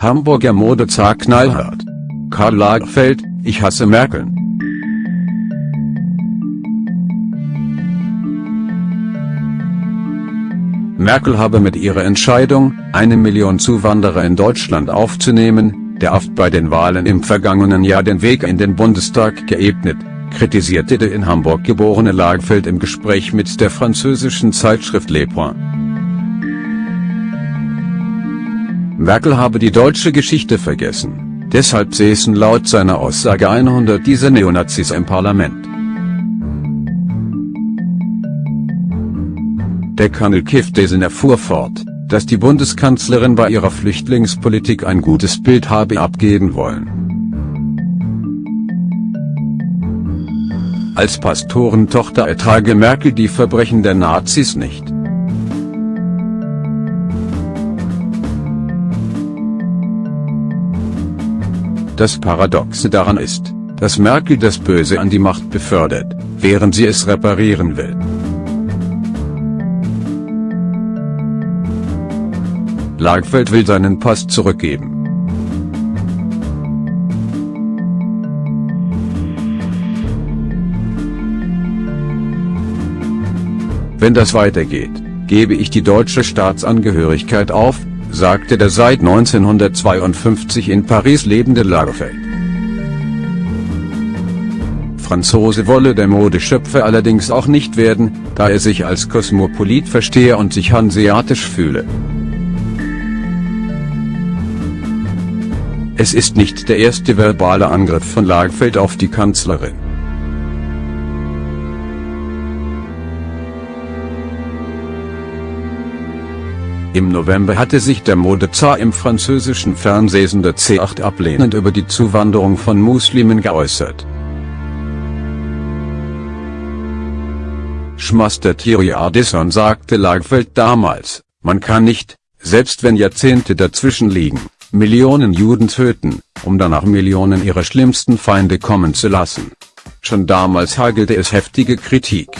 Hamburger Modezar knallhart. Karl Lagerfeld, ich hasse Merkel. Merkel habe mit ihrer Entscheidung, eine Million Zuwanderer in Deutschland aufzunehmen, der oft bei den Wahlen im vergangenen Jahr den Weg in den Bundestag geebnet, kritisierte der in Hamburg geborene Lagerfeld im Gespräch mit der französischen Zeitschrift Le Point. Merkel habe die deutsche Geschichte vergessen, deshalb säßen laut seiner Aussage 100 dieser Neonazis im Parlament. Der Colonel Kiftesen erfuhr fort, dass die Bundeskanzlerin bei ihrer Flüchtlingspolitik ein gutes Bild habe abgeben wollen. Als Pastorentochter ertrage Merkel die Verbrechen der Nazis nicht. Das Paradoxe daran ist, dass Merkel das Böse an die Macht befördert, während sie es reparieren will. Lagfeld will seinen Pass zurückgeben. Wenn das weitergeht, gebe ich die deutsche Staatsangehörigkeit auf, sagte der seit 1952 in Paris lebende Lagerfeld. Franzose wolle der Modeschöpfer allerdings auch nicht werden, da er sich als Kosmopolit verstehe und sich hanseatisch fühle. Es ist nicht der erste verbale Angriff von Lagerfeld auf die Kanzlerin. Im November hatte sich der Modezar im französischen Fernsehsender C8 ablehnend über die Zuwanderung von Muslimen geäußert. Schmaster Thierry Ardisson sagte Lagerfeld damals, man kann nicht, selbst wenn Jahrzehnte dazwischen liegen, Millionen Juden töten, um danach Millionen ihrer schlimmsten Feinde kommen zu lassen. Schon damals hagelte es heftige Kritik.